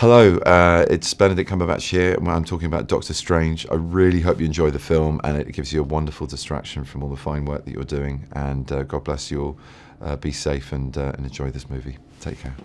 Hello, uh, it's Benedict Cumberbatch here. I'm talking about Doctor Strange. I really hope you enjoy the film and it gives you a wonderful distraction from all the fine work that you're doing. And uh, God bless you all. Uh, be safe and, uh, and enjoy this movie. Take care.